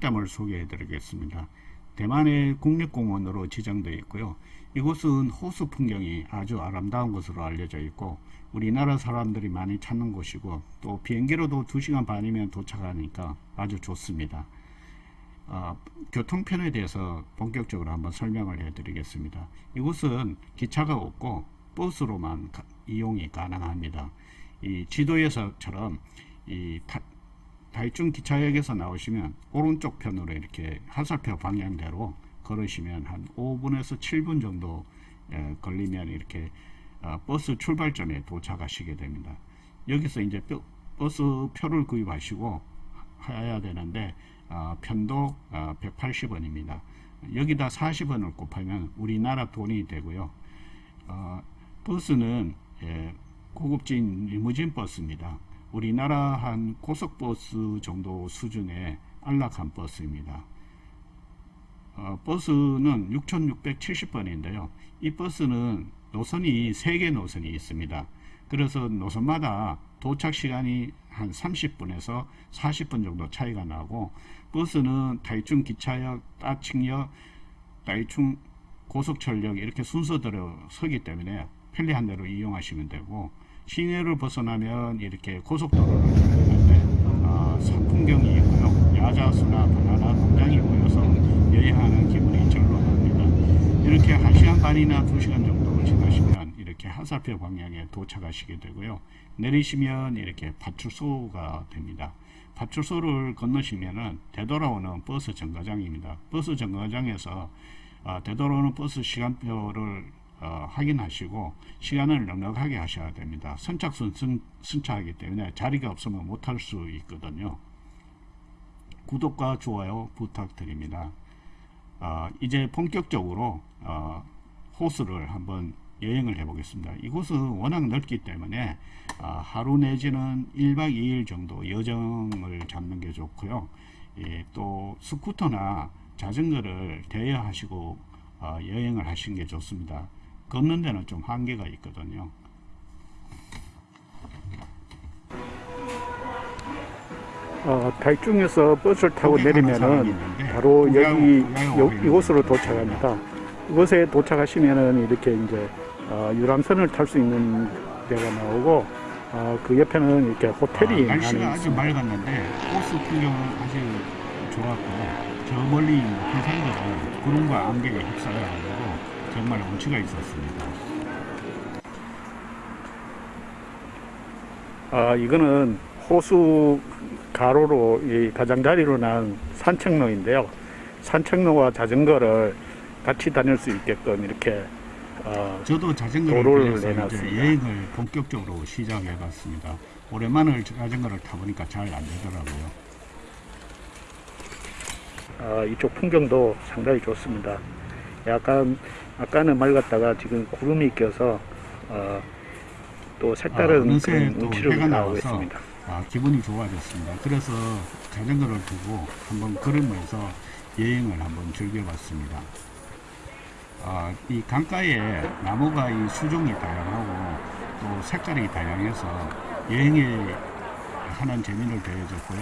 철담을 소개해 드리겠습니다. 대만의 국립공원으로 지정되어 있고요. 이곳은 호수 풍경이 아주 아름다운 곳으로 알려져 있고 우리나라 사람들이 많이 찾는 곳이고 또 비행기로도 2시간 반이면 도착하니까 아주 좋습니다. 어, 교통편에 대해서 본격적으로 한번 설명을 해 드리겠습니다. 이곳은 기차가 없고 버스로만 가, 이용이 가능합니다. 이 지도에서처럼 이 타, 다이중 기차역에서 나오시면 오른쪽 편으로 이렇게 하살표 방향대로 걸으시면 한 5분에서 7분 정도 예, 걸리면 이렇게 어, 버스 출발점에 도착하시게 됩니다. 여기서 이제 버스 표를 구입하시고 해야 되는데 어, 편도 어, 180원입니다. 여기다 40원을 곱하면 우리나라 돈이 되고요. 어, 버스는 예, 고급진 리무진 버스입니다. 우리나라 한 고속버스 정도 수준의 안락한 버스입니다. 어, 버스는 6670번인데요. 이 버스는 노선이 3개 노선이 있습니다. 그래서 노선마다 도착 시간이 한 30분에서 40분 정도 차이가 나고 버스는 다이충 기차역, 따칭역, 다이충 고속철역 이렇게 순서대로 서기 때문에 편리한 대로 이용하시면 되고 시내를 벗어나면 이렇게 고속도로를 타는데 어, 산풍경이 있고요. 야자수나 바나나 농장이 보여서 여행하는 기분이 절로 납니다. 이렇게 1시간 반이나 2시간 정도 지나시면 이렇게 하사표 방향에 도착하시게 되고요. 내리시면 이렇게 파출소가 됩니다. 파출소를 건너시면은 되돌아오는 버스 정거장입니다. 버스 정거장에서 어, 되돌아오는 버스 시간표를 어, 확인하시고 시간을 넉넉하게 하셔야 됩니다. 선착순 승, 승차하기 때문에 자리가 없으면 못할 수 있거든요. 구독과 좋아요 부탁드립니다. 어, 이제 본격적으로 어, 호수를 한번 여행을 해 보겠습니다. 이곳은 워낙 넓기 때문에 어, 하루 내지는 1박 2일 정도 여정을 잡는 게 좋고요. 예, 또 스쿠터나 자전거를 대여하시고 어, 여행을 하시는 게 좋습니다. 걷는 데는 좀 한계가 있거든요. 어, 달중에서 버스를 타고 내리면은 바로 여기 요, 이곳으로 도착합니다. 이곳에 도착하시면은 이렇게 이제 어, 유람선을 탈 수 있는 데가 나오고 어, 그 옆에는 이렇게 호텔이 아, 날씨가 아주 맑았는데 호수 풍경은 아주 좋았고 저 멀리 산들은 구름과 안개가 휩싸여가지고 정말 운치가 있었습니다. 아, 이거는 호수 가로로 이 가장자리로 난 산책로인데요. 산책로와 자전거를 같이 다닐 수 있게끔 이렇게 어, 저도 자전거를 내놨습니다. 여행을 본격적으로 시작해 봤습니다. 오랜만에 자전거를 타보니까 잘 안 되더라고요. 어, 이쪽 풍경도 상당히 좋습니다. 약간 아까는 맑았다가 지금 구름이 껴서 어, 또 색다른 아, 그런 운치를 나오고 있습니다. 아, 기분이 좋아졌습니다. 그래서 자전거를 두고 한번 걸으면서 여행을 한번 즐겨봤습니다. 아, 이 강가에 나무가 이 수종이 다양하고 또 색깔이 다양해서 여행에 하는 재미를 더해줬고요.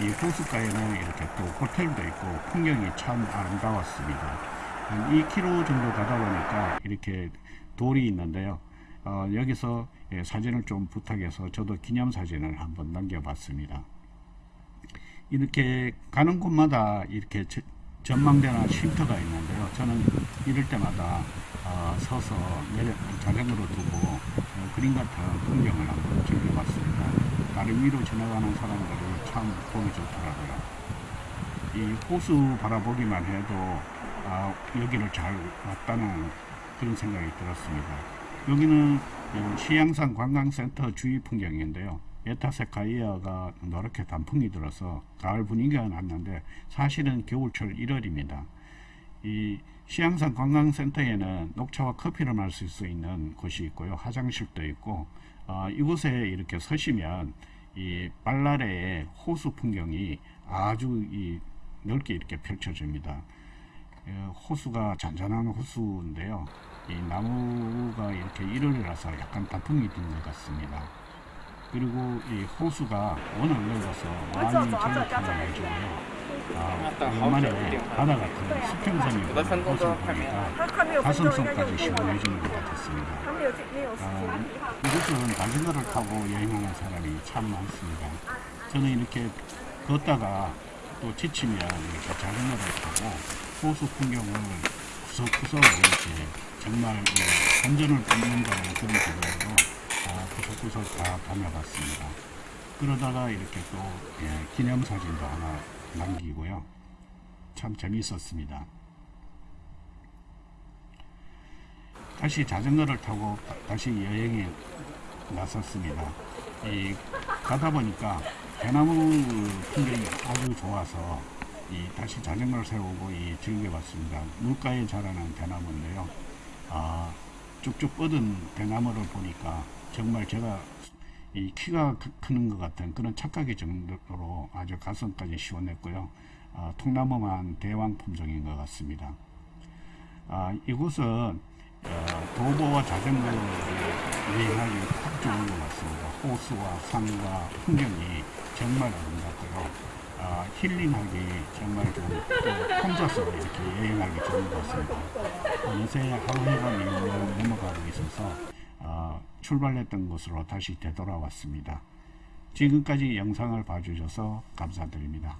이 호숫가에는 이렇게 또 호텔도 있고 풍경이 참 아름다웠습니다. 한 2km 정도 가다 보니까 이렇게 돌이 있는데요. 어, 여기서 예, 사진을 좀 부탁해서 저도 기념사진을 한번 남겨봤습니다. 이렇게 가는 곳마다 이렇게 전망대나 쉼터가 있는데요. 저는 이럴 때마다 어, 서서 내려, 자전거로 두고 어, 그림 같은 풍경을 한번 즐겨봤습니다. 다리 위로 지나가는 사람들이 참 보기 좋더라고요. 이 호수 바라보기만 해도 아, 여기를 잘 왔다는 그런 생각이 들었습니다. 여기는 시양산 관광센터 주위 풍경인데요. 에타세카이아가 노랗게 단풍이 들어서 가을 분위기가 났는데 사실은 겨울철 1월입니다. 이 시양산 관광센터에는 녹차와 커피를 마실 수 있는 곳이 있고요. 화장실도 있고 어, 이곳에 이렇게 서시면 이 빨라레의 호수 풍경이 아주 이 넓게 이렇게 펼쳐집니다. 예, 호수가 잔잔한 호수인데요. 이 나무가 이렇게 일월이라서 약간 단풍이 든 것 같습니다. 그리고 이 호수가 워낙 넓어서 많이 전력통을 해주고요. 아, 오랜만에 바다 같은 수평선이 호수를 보니까 가슴속까지 시원해지는 것 같았습니다. 아, 이곳은 자전거를 타고 여행하는 사람이 참 많습니다. 저는 이렇게 걷다가 또 지치면 이렇게 자전거를 타고 호수 풍경을 구석구석 이렇게 정말 이 본전을 뿜는다는 그런 기분으로 아, 구석구석 다 다녀봤습니다. 그러다가 이렇게 또 예, 기념사진도 하나 남기고요. 참 재밌었습니다. 다시 자전거를 타고 다- 다시 여행에 나섰습니다. 이 가다 보니까 대나무 풍경이 아주 좋아서 이 다시 자전거를 세우고 이 즐겨봤습니다. 물가에 자라는 대나무인데요. 아, 쭉쭉 뻗은 대나무를 보니까 정말 제가 이 키가 크- 크는 것 같은 그런 착각이 정도로 아주 가슴까지 시원했고요. 아, 통나무만 대왕 품종인 것 같습니다. 아, 이곳은 어, 도보와 자전거로 여행하기 딱 좋은 것 같습니다. 호수와 산과 풍경이 정말 아름답고요. 아, 힐링하기 정말 좋은, 또 혼자서 이렇게 여행하기 좋은 것 같습니다. 어느새 하루 해가 밀려 넘어가고 있어서 어, 출발했던 곳으로 다시 되돌아왔습니다. 지금까지 영상을 봐주셔서 감사드립니다.